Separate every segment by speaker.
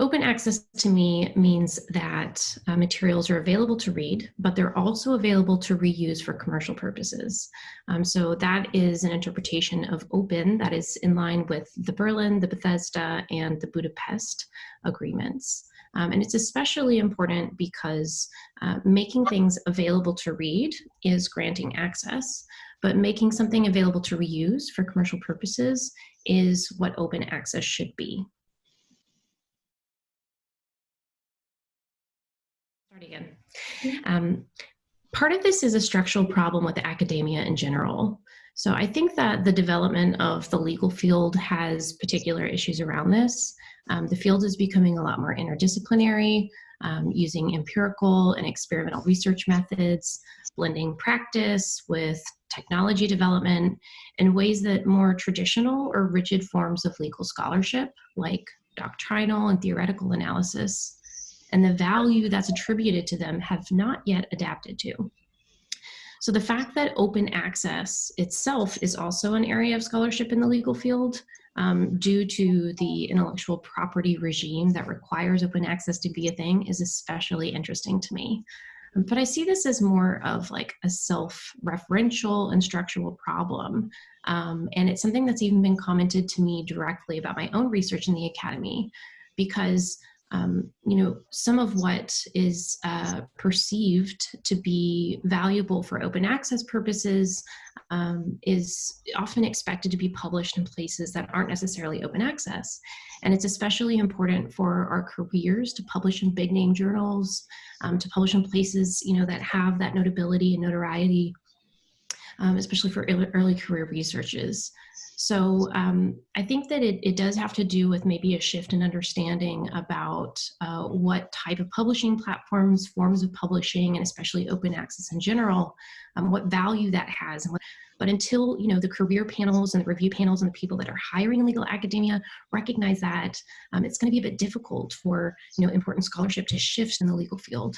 Speaker 1: Open access to me means that uh, materials are available to read, but they're also available to reuse for commercial purposes. Um, so that is an interpretation of open that is in line with the Berlin, the Bethesda, and the Budapest agreements. Um, and it's especially important because uh, making things available to read is granting access, but making something available to reuse for commercial purposes is what open access should be. Start again. Um, part of this is a structural problem with academia in general. So I think that the development of the legal field has particular issues around this. Um, the field is becoming a lot more interdisciplinary, um, using empirical and experimental research methods, blending practice with technology development in ways that more traditional or rigid forms of legal scholarship, like doctrinal and theoretical analysis, and the value that's attributed to them have not yet adapted to. So the fact that open access itself is also an area of scholarship in the legal field um, due to the intellectual property regime that requires open access to be a thing is especially interesting to me. Um, but I see this as more of like a self-referential and structural problem. Um, and it's something that's even been commented to me directly about my own research in the academy because um, you know, some of what is uh, perceived to be valuable for open access purposes um, is often expected to be published in places that aren't necessarily open access. And it's especially important for our careers to publish in big name journals, um, to publish in places, you know, that have that notability and notoriety, um, especially for early career researches. So um, I think that it, it does have to do with maybe a shift in understanding about uh, what type of publishing platforms, forms of publishing, and especially open access in general, um, what value that has. But until you know the career panels and the review panels and the people that are hiring legal academia recognize that, um, it's going to be a bit difficult for you know important scholarship to shift in the legal field.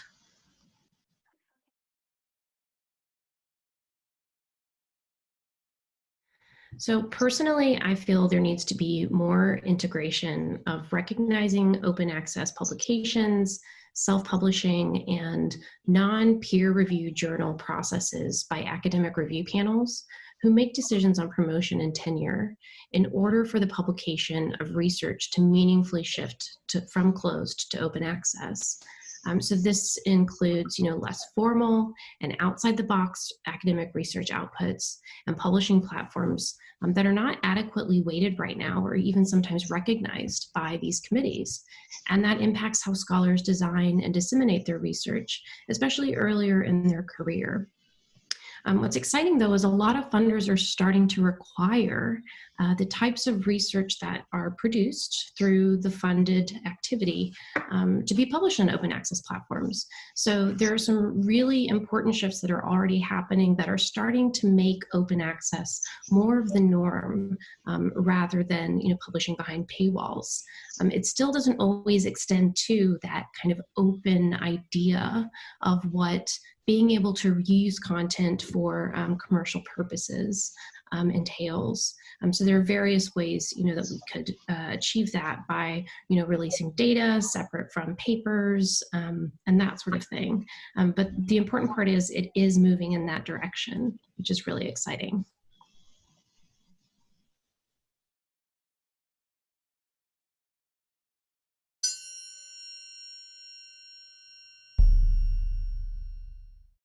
Speaker 1: So personally, I feel there needs to be more integration of recognizing open access publications, self-publishing, and non-peer reviewed journal processes by academic review panels who make decisions on promotion and tenure in order for the publication of research to meaningfully shift to, from closed to open access. Um, so this includes, you know, less formal and outside the box academic research outputs and publishing platforms um, that are not adequately weighted right now or even sometimes recognized by these committees. And that impacts how scholars design and disseminate their research, especially earlier in their career. Um, what's exciting though is a lot of funders are starting to require uh, the types of research that are produced through the funded activity um, to be published on open access platforms. So there are some really important shifts that are already happening that are starting to make open access more of the norm um, rather than you know publishing behind paywalls. Um, it still doesn't always extend to that kind of open idea of what being able to reuse content for um, commercial purposes um, entails. Um, so there are various ways, you know, that we could uh, achieve that by, you know, releasing data separate from papers um, and that sort of thing. Um, but the important part is it is moving in that direction, which is really exciting.